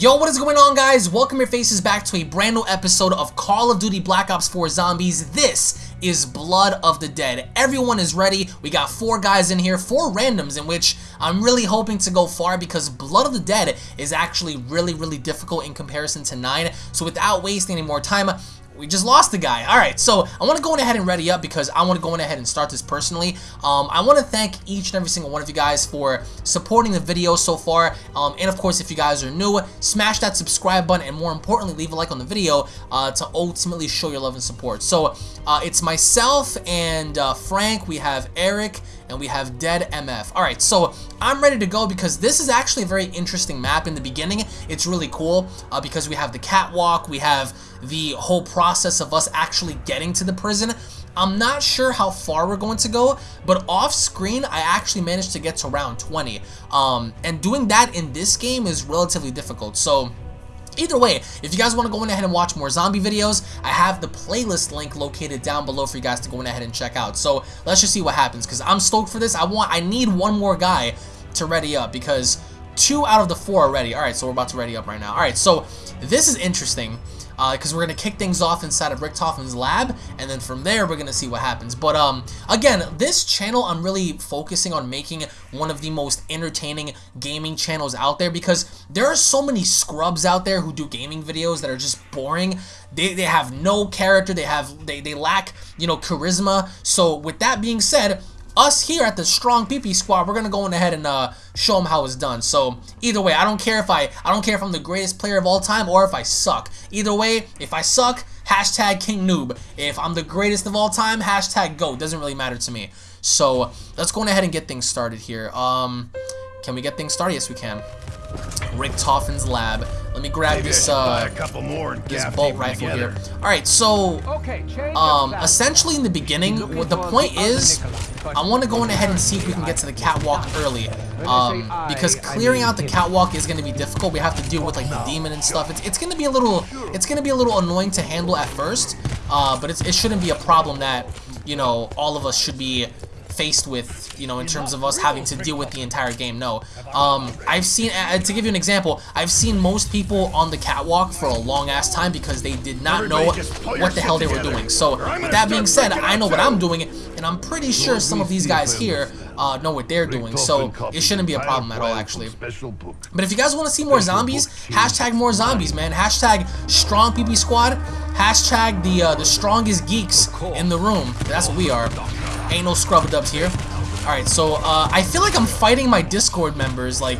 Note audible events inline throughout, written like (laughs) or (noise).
Yo, what is going on guys? Welcome your faces back to a brand new episode of Call of Duty Black Ops 4 Zombies. This is Blood of the Dead. Everyone is ready. We got four guys in here, four randoms in which I'm really hoping to go far because Blood of the Dead is actually really, really difficult in comparison to 9. So without wasting any more time, we just lost the guy. All right, so I want to go ahead and ready up because I want to go ahead and start this personally. Um, I want to thank each and every single one of you guys for supporting the video so far. Um, and of course, if you guys are new, smash that subscribe button and more importantly, leave a like on the video uh, to ultimately show your love and support. So uh, it's myself and uh, Frank. We have Eric and we have Dead MF. All right, so I'm ready to go because this is actually a very interesting map in the beginning. It's really cool uh, because we have the catwalk, we have the whole process of us actually getting to the prison. I'm not sure how far we're going to go, but off screen, I actually managed to get to round 20. Um, and doing that in this game is relatively difficult. So Either way, if you guys want to go in ahead and watch more zombie videos, I have the playlist link located down below for you guys to go in ahead and check out. So let's just see what happens because I'm stoked for this. I want, I need one more guy to ready up because two out of the four are ready. All right, so we're about to ready up right now. All right, so this is interesting because uh, we're going to kick things off inside of Richtofen's lab, and then from there, we're going to see what happens. But, um, again, this channel, I'm really focusing on making one of the most entertaining gaming channels out there, because there are so many scrubs out there who do gaming videos that are just boring. They, they have no character, they have, they, they lack, you know, charisma. So, with that being said, us here at the Strong PP Squad, we're gonna go in ahead and uh, show them how it's done. So either way, I don't care if I I don't care if I'm the greatest player of all time or if I suck. Either way, if I suck, hashtag King Noob. If I'm the greatest of all time, hashtag Go. Doesn't really matter to me. So let's go ahead and get things started here. Um, can we get things started? Yes, we can. Richtofen's lab. Let me grab Maybe this uh, a couple more this bolt rifle together. here. All right, so um, essentially in the beginning, what the point is, I want to go in ahead and see if we can get to the catwalk early, um, because clearing out the catwalk is going to be difficult. We have to deal with like the demon and stuff. It's, it's going to be a little, it's going to be a little annoying to handle at first, uh, but it shouldn't be a problem that you know all of us should be faced with, you know, in terms of us having to deal with the entire game. No. Um, I've seen, uh, to give you an example, I've seen most people on the catwalk for a long-ass time because they did not know what the hell they were doing. So, with that being said, I know what I'm doing, and I'm pretty sure some of these guys here uh, know what they're doing, so it shouldn't be a problem at all, actually. But if you guys want to see more zombies, hashtag more zombies, man. Hashtag strong PP squad. Hashtag the uh, the strongest geeks in the room. That's what we are. Ain't no scrub dubs here. Alright, so uh, I feel like I'm fighting my Discord members. Like,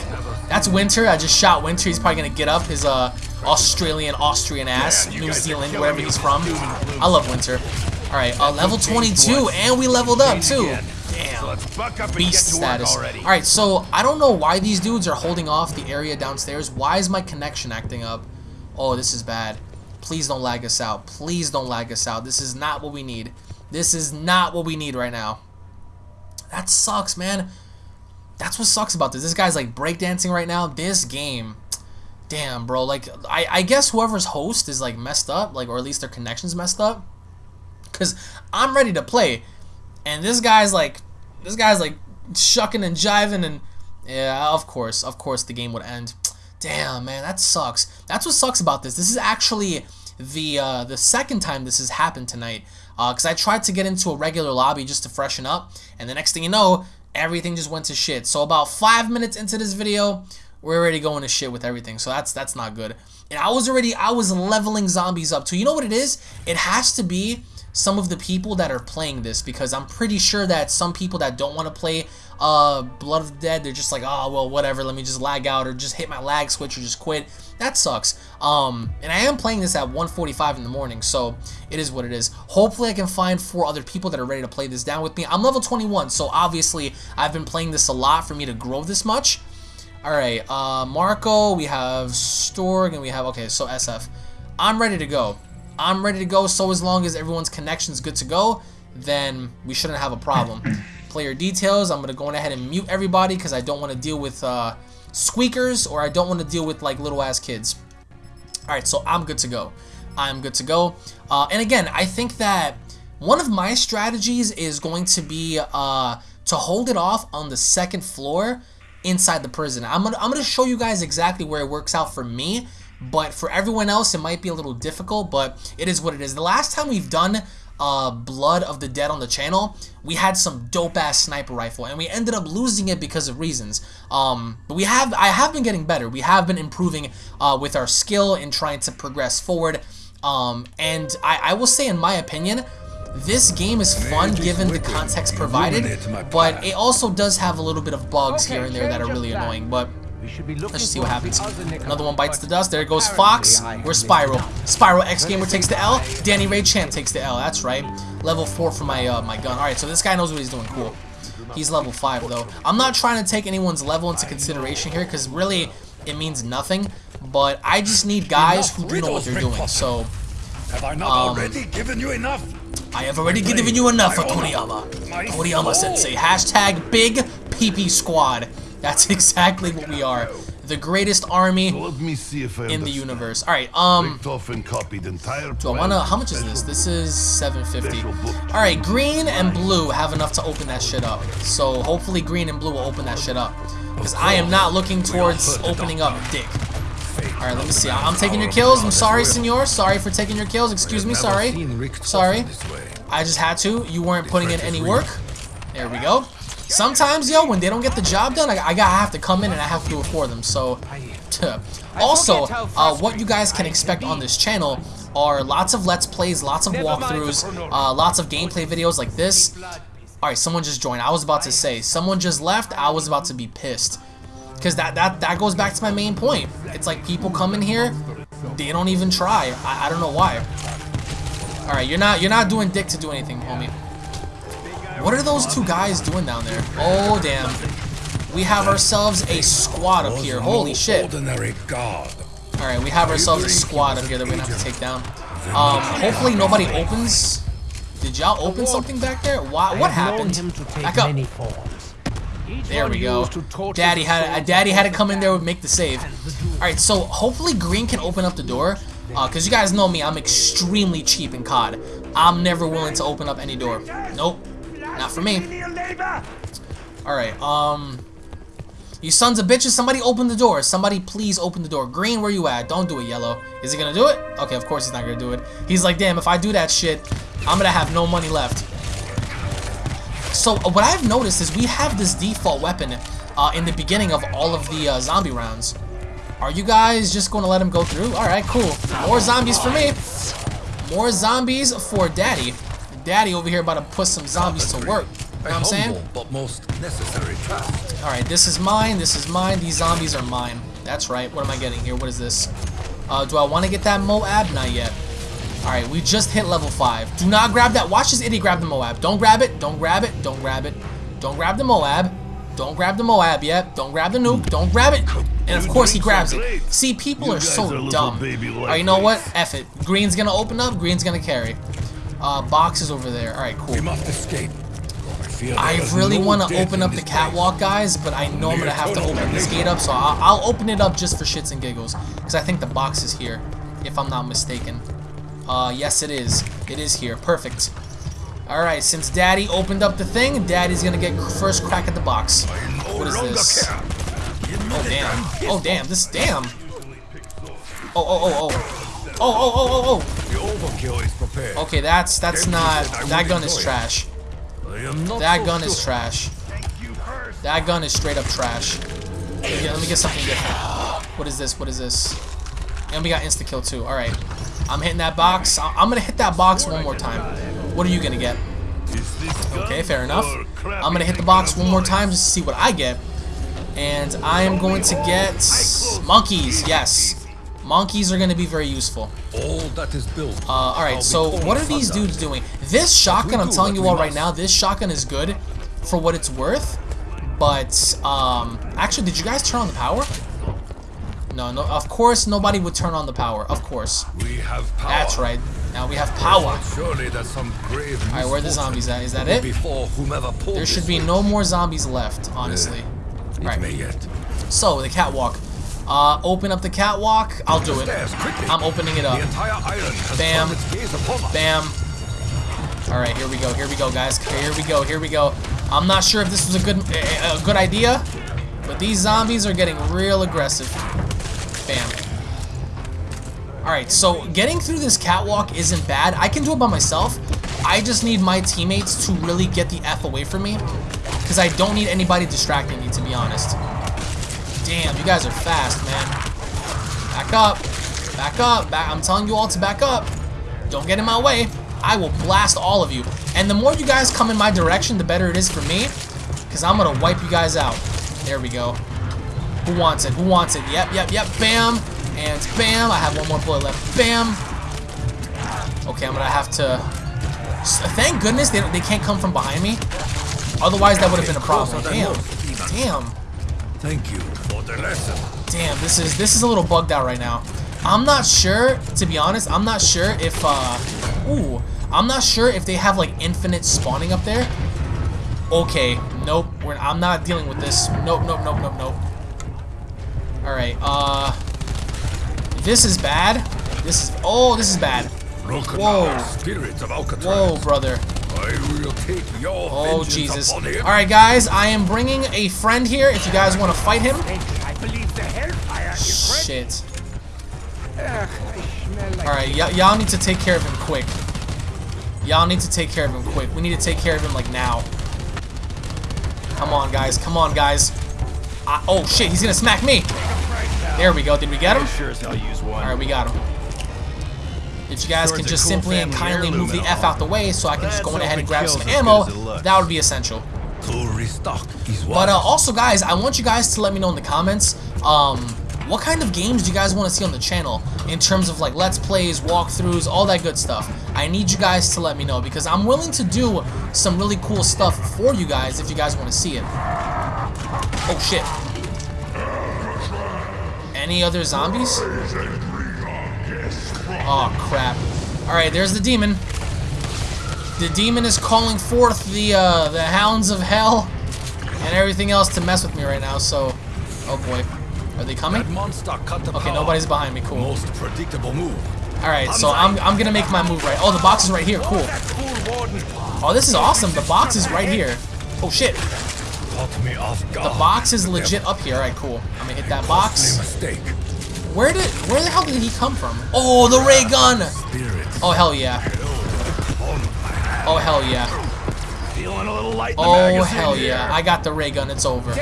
that's Winter. I just shot Winter. He's probably going to get up his uh, Australian, Austrian ass, New Zealand, wherever he's from. I love Winter. Alright, uh, level 22, and we leveled up, too. Damn. Beast status. Alright, so I don't know why these dudes are holding off the area downstairs. Why is my connection acting up? Oh, this is bad. Please don't lag us out. Please don't lag us out. This is not what we need. This is not what we need right now. That sucks, man. That's what sucks about this. This guy's like breakdancing right now. This game, damn, bro. Like, I, I guess whoever's host is like messed up, like, or at least their connection's messed up. Cause I'm ready to play, and this guy's like, this guy's like shucking and jiving, and yeah, of course, of course, the game would end. Damn, man, that sucks. That's what sucks about this. This is actually the uh, the second time this has happened tonight because uh, I tried to get into a regular lobby just to freshen up, and the next thing you know, everything just went to shit. So about five minutes into this video, we're already going to shit with everything. So that's that's not good. And I was already I was leveling zombies up too. You know what it is? It has to be some of the people that are playing this because I'm pretty sure that some people that don't want to play uh, Blood of the Dead, they're just like, oh, well, whatever, let me just lag out or just hit my lag switch or just quit. That sucks. Um, and I am playing this at 1.45 in the morning, so it is what it is. Hopefully I can find four other people that are ready to play this down with me. I'm level 21, so obviously I've been playing this a lot for me to grow this much. Alright, uh, Marco, we have Storg, and we have, okay, so SF. I'm ready to go. I'm ready to go, so as long as everyone's connection is good to go, then we shouldn't have a problem. (clears throat) Player details, I'm going to go ahead and mute everybody because I don't want to deal with uh, squeakers or I don't want to deal with like little ass kids. Alright, so I'm good to go. I'm good to go. Uh, and again, I think that one of my strategies is going to be uh, to hold it off on the second floor inside the prison. I'm gonna, I'm gonna show you guys exactly where it works out for me, but for everyone else, it might be a little difficult, but it is what it is. The last time we've done uh, Blood of the Dead on the channel, we had some dope-ass sniper rifle, and we ended up losing it because of reasons. Um, but we have, I have been getting better. We have been improving uh, with our skill and trying to progress forward. Um, and I, I will say, in my opinion, this game is fun given the context provided, but it also does have a little bit of bugs here and there that are really annoying, but let's just see what happens. Another one bites the dust. There goes Fox. We're Spiral. Spiral X Gamer takes the L. Danny Ray Champ takes the L. That's right. Level 4 for my uh, my gun. Alright, so this guy knows what he's doing. Cool. He's level 5, though. I'm not trying to take anyone's level into consideration here, because really, it means nothing. But I just need guys who do know what they're doing, so... Have I not um, already given you enough? I have already given you enough for Toriyama. Toriyama Sensei. Hashtag Big PP Squad. That's (laughs) exactly what we are. The greatest army in the universe. Alright, um... Do I wanna... How much is this? This is 750. Alright, green and blue have enough to open that shit up. So hopefully green and blue will open that shit up. Because I am not looking towards opening up dick. Alright, let me see. I'm taking your kills. I'm sorry, senor. Sorry for taking your kills. Excuse me. Sorry. Sorry. I just had to. You weren't putting in any work. There we go. Sometimes, yo, when they don't get the job done, I, I gotta have to come in and I have to do it for them. So, (laughs) also, uh, what you guys can expect on this channel are lots of Let's Plays, lots of walkthroughs, uh, lots of gameplay videos like this. Alright, someone just joined. I was about to say, someone just left. I was about to be pissed. Because that, that, that goes back to my main point. It's like people come in here, they don't even try. I, I don't know why. Alright, you're not you're not doing dick to do anything, homie. What are those two guys doing down there? Oh damn. We have ourselves a squad up here. Holy shit. Alright, we have ourselves a squad up here that we're gonna have to take down. Um, hopefully nobody opens. Did y'all open something back there? Why, what happened? Back up. There we go. Daddy had a Daddy had to come in there and make the save. All right, so hopefully Green can open up the door, uh, cause you guys know me, I'm extremely cheap in COD. I'm never willing to open up any door. Nope, not for me. All right, um, you sons of bitches, somebody open the door. Somebody please open the door. Green, where you at? Don't do it, Yellow. Is he gonna do it? Okay, of course he's not gonna do it. He's like, damn, if I do that shit, I'm gonna have no money left. So uh, what I've noticed is we have this default weapon uh, in the beginning of all of the uh, zombie rounds. Are you guys just to let him go through? Alright, cool. More zombies for me. More zombies for Daddy. Daddy over here about to put some zombies to work. You know what I'm saying? But most necessary Alright, this is mine, this is mine, these zombies are mine. That's right. What am I getting here? What is this? Uh, do I want to get that Moab? Not yet. Alright, we just hit level 5. Do not grab that. Watch this idiot grab the Moab. Don't grab it. Don't grab it. Don't grab it. Don't grab the Moab. Don't grab the Moab yet. Don't grab the nuke. Don't grab it. And of course he grabs it. See, people are so dumb. Alright, you know what? F it. Green's gonna open up. Green's gonna carry. Uh, box is over there. Alright, cool. We must escape. I really want to open up the catwalk, guys, but I know I'm going to have to open this gate up, so I'll, I'll open it up just for shits and giggles, because I think the box is here, if I'm not mistaken. Uh, yes it is. It is here. Perfect. Alright, since Daddy opened up the thing, Daddy's gonna get first crack at the box. What is this? Oh, damn. Oh, damn. This, damn. Oh, oh, oh, oh. Oh, oh, oh, oh, oh. Okay, that's, that's not, that gun is trash. That gun is trash. That gun is straight up trash. let me get something different. What is this? What is this? And we got insta-kill too. Alright. I'm hitting that box. I'm going to hit that box one more time. What are you going to get? Okay, fair enough. I'm going to hit the box one more time just to see what I get. And I am going to get monkeys. Yes. Monkeys are going to be very useful. All that is built. Uh, Alright, so what are these dudes doing? This shotgun, I'm telling you all right now, this shotgun is good for what it's worth. But, um, actually, did you guys turn on the power? No, no, of course nobody would turn on the power. Of course. We have power. That's right. Now we have power. Surely that's some grave Alright, where are the zombies at? Is that it? Before whomever there should be no more zombies left, honestly. Yeah, right. Yet. So, the catwalk. Uh, open up the catwalk. I'll do it. I'm opening it up. Bam. Bam. Alright, here we go. Here we go, guys. Here we go. Here we go. I'm not sure if this was a good a good idea. But these zombies are getting real aggressive. Bam. Alright, so getting through this catwalk isn't bad. I can do it by myself. I just need my teammates to really get the F away from me. Because I don't need anybody distracting me, to be honest. Damn, you guys are fast, man. Back up. Back up. Back. I'm telling you all to back up. Don't get in my way. I will blast all of you. And the more you guys come in my direction, the better it is for me. Because I'm going to wipe you guys out. There we go. Who wants it? Who wants it? Yep, yep, yep. Bam. And bam. I have one more bullet left. Bam. Okay, I'm going to have to... Thank goodness they, they can't come from behind me. Otherwise, that would have been a problem. Damn. Damn. Thank you for the lesson. Damn, this is this is a little bugged out right now. I'm not sure, to be honest, I'm not sure if, uh, ooh, I'm not sure if they have, like, infinite spawning up there. Okay, nope, we're, I'm not dealing with this. Nope, nope, nope, nope, nope. Alright, uh, this is bad. This is, oh, this is bad. Whoa. Spirits of Alcatraz. Whoa, brother. I will take your Oh, Jesus. Alright, guys, I am bringing a friend here if you guys want to fight him. I believe the hellfire. Shit. Ugh, I smell like Alright, y'all need to take care of him quick. Y'all need to take care of him quick. We need to take care of him, like, now. Come on, guys. Come on, guys. I, oh, shit. He's gonna smack me. There we go. Did we get him? Sure as hell use one. Alright, we got him. If you guys can just cool simply and kindly move the F out the way so I can just go in ahead and grab some ammo, good as it looks. that would be essential. To restock is But uh, also, guys, I want you guys to let me know in the comments um, what kind of games do you guys want to see on the channel in terms of like let's plays, walkthroughs, all that good stuff. I need you guys to let me know because I'm willing to do some really cool stuff for you guys if you guys want to see it. Oh shit. Any other zombies? Oh crap. Alright, there's the demon. The demon is calling forth the uh, the hounds of hell and everything else to mess with me right now, so... Oh boy. Are they coming? monster cut the Okay, nobody's behind me, cool. Most predictable move. Alright, so I'm, I'm gonna make my move right. Oh, the box is right here, cool. Warden. Oh, this is awesome. The box is right here. Oh shit. Caught me off guard. The box is legit up here. Alright, cool. I'm gonna hit that box. Where did where the hell did he come from? Oh, the ray gun! Oh hell yeah. Oh hell yeah. Feeling a little light Oh hell yeah. I got the ray gun. It's over.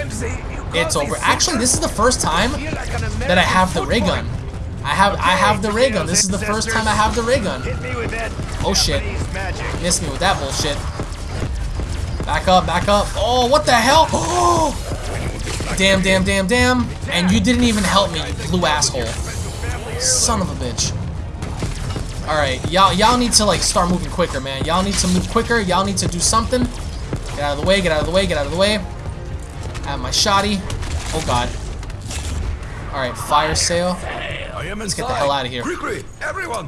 It's over. Actually, this is the first time Feel like an American that I have the ray gun. I have I have the ray gun. This is the first time I have the ray gun. Hit me with that Oh, shit. Missed me with that bullshit. Back up, back up. Oh, what the hell? (gasps) Oh! Damn, damn, damn, damn. And you didn't even help me, you blue asshole. Son of a bitch. Alright, y'all y'all need to like start moving quicker, man. Y'all need to move quicker. Y'all need to do something. Get out of the way, get out of the way, get out of the way. I have my shotty. Oh god. Alright, fire sale. I Let's get the hell out of here.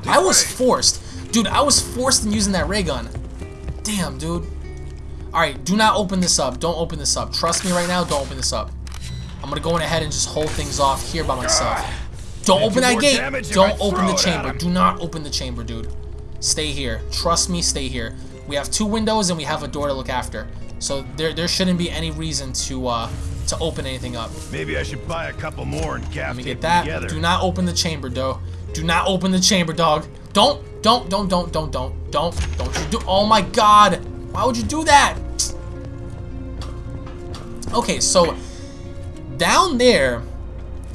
I was forced. Dude, I was forced in using that ray gun. Damn, dude. Alright, do not open this up. Don't open this up. Trust me right now, don't open this up. I'm gonna go in ahead and just hold things off here by myself. Don't open that gate. Don't open the chamber. Do not open the chamber, dude. Stay here. Trust me, stay here. We have two windows and we have a door to look after. So there there shouldn't be any reason to uh to open anything up. Maybe I should buy a couple more and Let me get that. together. Do not open the chamber, though. Do not open the chamber, dog. Don't, don't, don't, don't, don't, don't, don't, don't you do. Oh my god. Why would you do that? Okay, so down there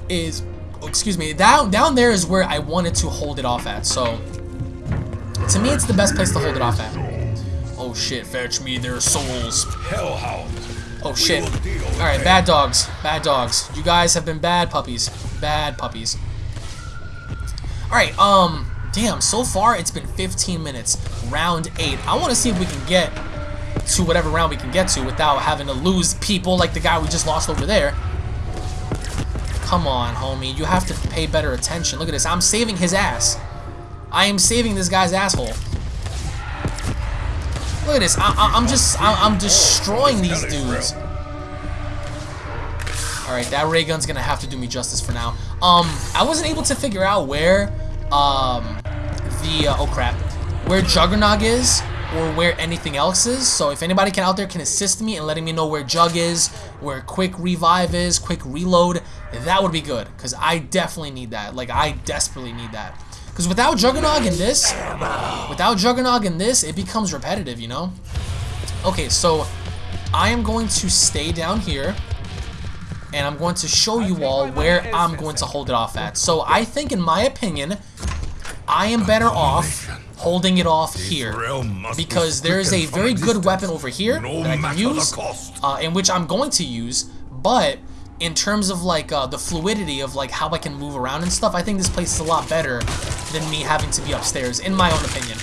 is, oh, excuse me, down down there is where I wanted to hold it off at. So to me, it's the best place to hold it off at. Oh shit! Fetch me their souls. Hellhound. Oh shit. will deal with Alright, bad dogs. Bad dogs. You guys have been bad puppies. Bad puppies. Alright, um, damn, so far it's been 15 minutes. Round 8. I want to see if we can get to whatever round we can get to without having to lose people like the guy we just lost over there. Come on, homie. You have to pay better attention. Look at this. I'm saving his ass. I am saving this guy's asshole. Look at this. I, I'm just, I, I'm destroying these dudes. Alright, that ray gun's gonna have to do me justice for now. Um, I wasn't able to figure out where, um, the, uh, oh crap, where Juggernog is, or where anything else is. So if anybody can out there can assist me in letting me know where Jug is, where Quick Revive is, Quick Reload, that would be good. Because I definitely need that. Like, I desperately need that. Because without Juggernog in this, without Juggernog in this, it becomes repetitive, you know? Okay, so I am going to stay down here and I'm going to show you all where I'm going to hold it off at. So I think, in my opinion, I am better off holding it off here because there is a very good weapon over here that I can use, uh, in which I'm going to use, but in terms of like uh, the fluidity of like how I can move around and stuff, I think this place is a lot better than me having to be upstairs, in my own opinion.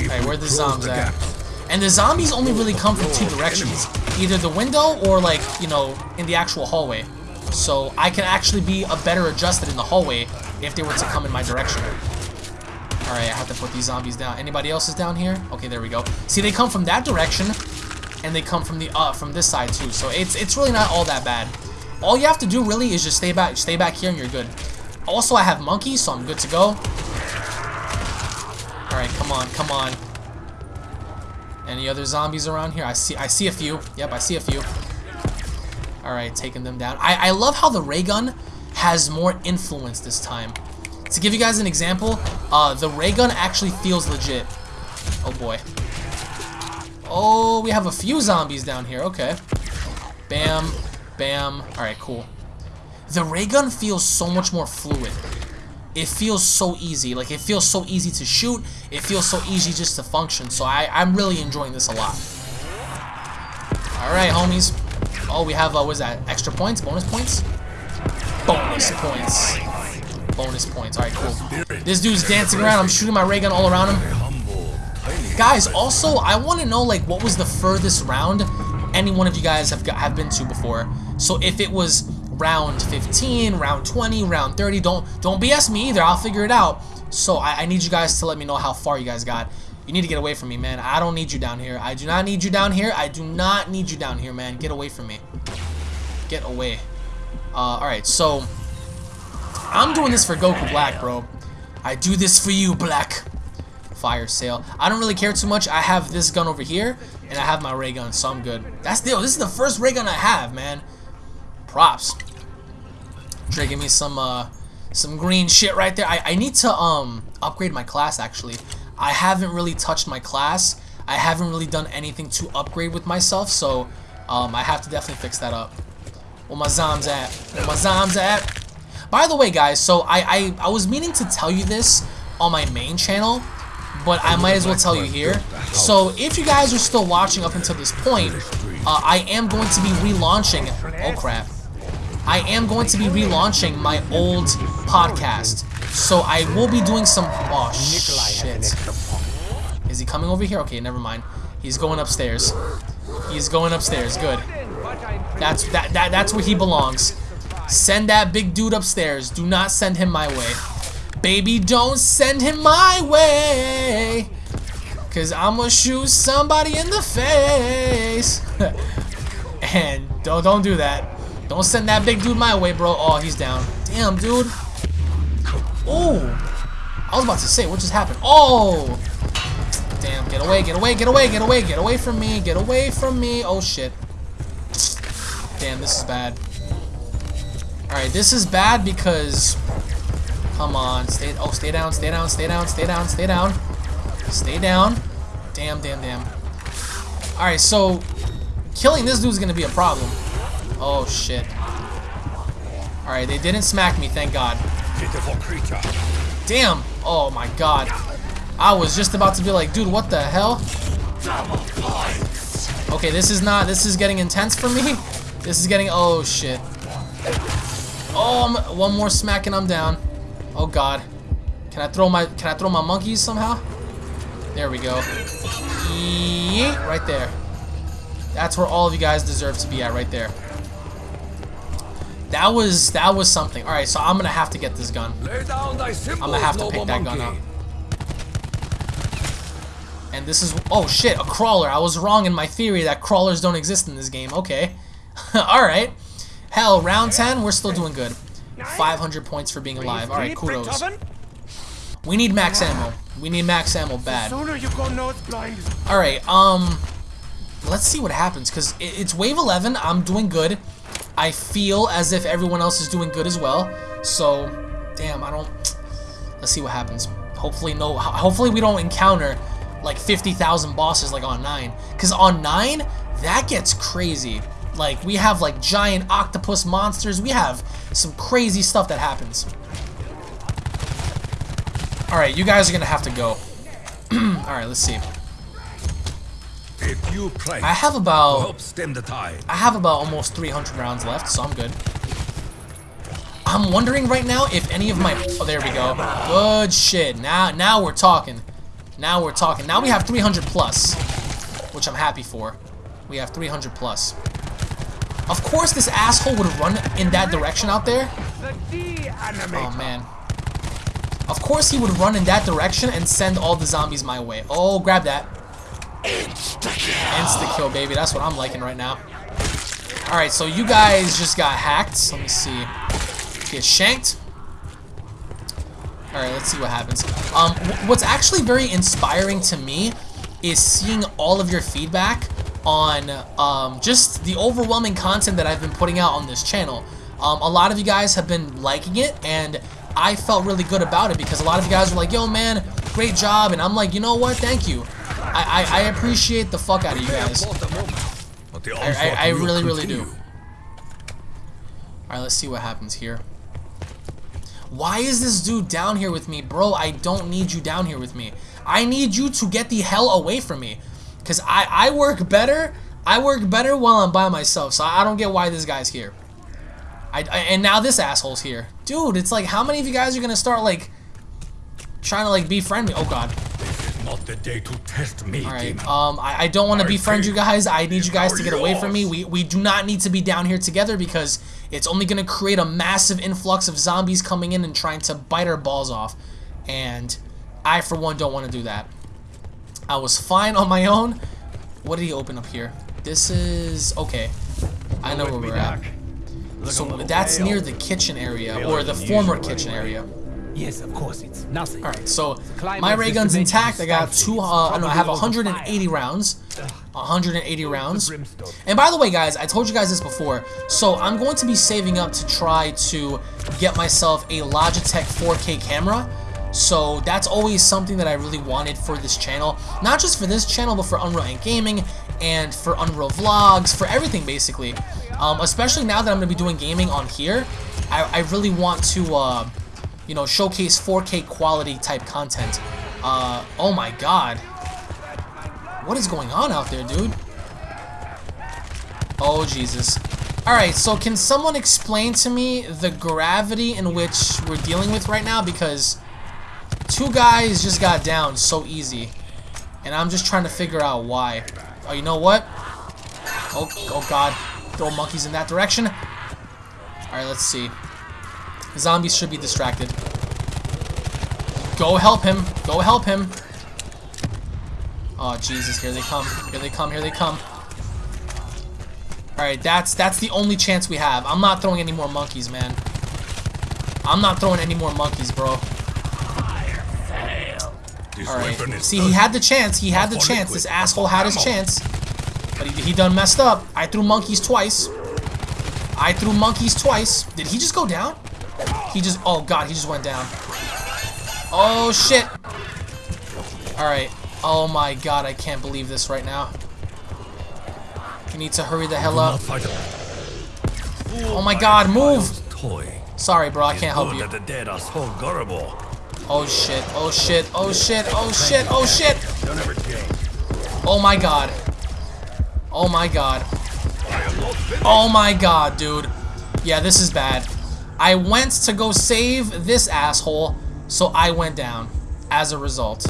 Alright, where the zombies at? And the zombies only really come from two directions. Either the window or like, you know, in the actual hallway. So I can actually be a better adjusted in the hallway if they were to come in my direction. Alright, I have to put these zombies down. Anybody else is down here? Okay, there we go. See, they come from that direction, and they come from the uh from this side too. So it's it's really not all that bad. All you have to do really is just stay back stay back here and you're good. Also, I have monkeys, so I'm good to go. Alright, come on, come on. Any other zombies around here? I see I see a few. Yep, I see a few. Alright, taking them down. I, I love how the ray gun has more influence this time. To give you guys an example, uh, the ray gun actually feels legit. Oh boy. Oh, we have a few zombies down here. Okay. Bam. Bam. Alright, cool. The ray gun feels so much more fluid. It feels so easy. Like, it feels so easy to shoot. It feels so easy just to function. So I, I'm really enjoying this a lot. Alright, homies. Oh, we have, uh, what is that? Extra points? Bonus points? Bonus points. Bonus points. Alright, cool. This dude's dancing around. I'm shooting my ray gun all around him. Guys, also, I want to know, like, what was the furthest round any one of you guys have, got, have been to before. So if it was round 15, round 20, round 30, don't don't BS me either. I'll figure it out. So I, I need you guys to let me know how far you guys got. You need to get away from me, man. I don't need you down here. I do not need you down here. I do not need you down here, man. Get away from me. Get away. Uh, Alright, so... I'm doing this for Goku Black, bro. I do this for you, Black fire sale. I don't really care too much. I have this gun over here, and I have my ray gun, so I'm good. That's the this is the first ray gun I have, man. Props. Give me some uh some green shit right there. I, I need to um upgrade my class actually. I haven't really touched my class. I haven't really done anything to upgrade with myself, so um I have to definitely fix that up. Where my zoms at? Where my zoms at? By the way, guys, so I, I I was meaning to tell you this on my main channel, but I might as well tell you here. So if you guys are still watching up until this point, uh, I am going to be relaunching, oh crap, I am going to be relaunching my old podcast. So I will be doing some, oh shit. Is he coming over here? Okay, never mind. He's going upstairs. He's going upstairs, good. That's, that, that, that's where he belongs. Send that big dude upstairs. Do not send him my way. Baby, don't send him my way. Cause I'm gonna shoot somebody in the face. (laughs) and don't don't do that. Don't send that big dude my way, bro. Oh, he's down. Damn, dude. Oh. I was about to say, what just happened? Oh. Damn, get away, get away, get away, get away, get away from me, get away from me. Oh, shit. Damn, this is bad. Alright, this is bad because Come on, stay. Oh, stay down, stay down, stay down, stay down, stay down, stay down. Damn, damn, damn. All right, so killing this dude's gonna be a problem. Oh shit. All right, they didn't smack me, thank God. Damn. Oh my God. I was just about to be like, dude, what the hell? Okay, this is not. This is getting intense for me. This is getting. Oh shit. Oh, one more smack and I'm down. Oh god. Can I throw my can I throw my monkeys somehow? There we go. Yeet, right there. That's where all of you guys deserve to be at right there. That was that was something. Alright, so I'm gonna have to get this gun. I'm gonna have to pick that gun up. And this is oh shit, a crawler. I was wrong in my theory that crawlers don't exist in this game. Okay. (laughs) Alright. Hell, round 10, we're still doing good. 500 points for being alive. Alright, kudos. We need max ammo. We need max ammo bad. Sooner you go nose blind. Alright, um... Let's see what happens, because it's wave 11. I'm doing good. I feel as if everyone else is doing good as well. So, damn, I don't... Let's see what happens. Hopefully no... Hopefully we don't encounter, like, 50,000 bosses like on 9. Because on 9, that gets crazy. Like, we have, like, giant octopus monsters. We have some crazy stuff that happens. Alright, you guys are gonna have to go. (clears throat) Alright, let's see. If you pray, I have about help stem the tide. I have about almost 300 rounds left, so I'm good. I'm wondering right now if any of my oh there we go. Good shit. Now now we're talking. Now we're talking. Now we have 300 plus, which I'm happy for. We have 300 plus. Of course this asshole would run in that direction out there. Oh man. Of course he would run in that direction and send all the zombies my way. Oh, grab that. Insta kill, baby. That's what I'm liking right now. Alright, so you guys just got hacked. Let me see. Get shanked. Alright, let's see what happens. Um, what's actually very inspiring to me is seeing all of your feedback on um, just the overwhelming content that I've been putting out on this channel. Um, a lot of you guys have been liking it, and I felt really good about it because a lot of you guys were like, yo, man, great job. And I'm like, you know what? Thank you. I, I, I appreciate the fuck out of you guys. I, I, I really, really do. Alright, let's see what happens here. Why is this dude down here with me? Bro, I don't need you down here with me. I need you to get the hell away from me. Because I, I work better. I work better while I'm by myself. So I don't get why this guy's here. I, I, and now this asshole's here. Dude, it's like, how many of you guys are going to start, like, trying to, like, befriend me? Oh, God. This is not the day to test me, Alright, um, I, I don't want to befriend you guys. I need you guys to get away from me. We, we do not need to be down here together because it's only going to create a massive influx of zombies coming in and trying to bite our balls off. And I, for one, don't want to do that. I was fine on my own. What did he open up here? This is... Okay. I know where we're at. So that's near the kitchen area, or the former kitchen area. Yes, of course, it's nothing. Alright, so my ray gun's intact. I got two, uh, no, I have 180 rounds. 180 rounds. And by the way, guys, I told you guys this before. So I'm going to be saving up to try to get myself a Logitech 4K camera. So that's always something that I really wanted for this channel. Not just for this channel, but for Unreal and Gaming and for Unreal Vlogs, for everything basically. Um, especially now that I'm going to be doing gaming on here, I, I really want to, uh, you know, showcase 4K quality type content. Uh, oh my god. What is going on out there, dude? Oh, Jesus. Alright, so can someone explain to me the gravity in which we're dealing with right now? Because two guys just got down so easy. And I'm just trying to figure out why. Oh, you know what? Oh, oh god. Throw monkeys in that direction. Alright, let's see. Zombies should be distracted. Go help him. Go help him. Oh, Jesus. Here they come. Here they come. Here they come. Alright, that's that's the only chance we have. I'm not throwing any more monkeys, man. I'm not throwing any more monkeys, bro. Alright. See, he had the chance. He had the chance. This asshole had his chance. But he, he done messed up. I threw monkeys twice. I threw monkeys twice. Did he just go down? He just... Oh, God. He just went down. Oh, shit. Alright. Oh, my God. I can't believe this right now. You need to hurry the hell up. Oh, my God. Move. Sorry, bro. I can't help you. Oh shit, oh shit, oh shit, oh shit, oh shit! Oh my god. Oh my god. Oh my god, dude. Yeah, this is bad. I went to go save this asshole, so I went down as a result.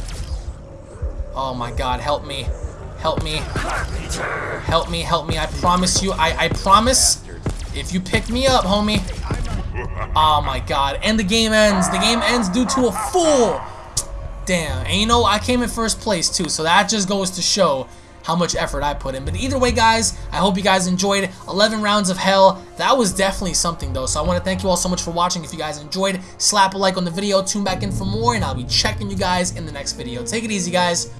Oh my god, help me. Help me. Help me, help me. I promise you, I, I promise, if you pick me up, homie, Oh my god. And the game ends. The game ends due to a fool. Damn. And you know, I came in first place too, so that just goes to show how much effort I put in. But either way, guys, I hope you guys enjoyed 11 rounds of hell. That was definitely something, though. So I want to thank you all so much for watching. If you guys enjoyed, slap a like on the video, tune back in for more, and I'll be checking you guys in the next video. Take it easy, guys.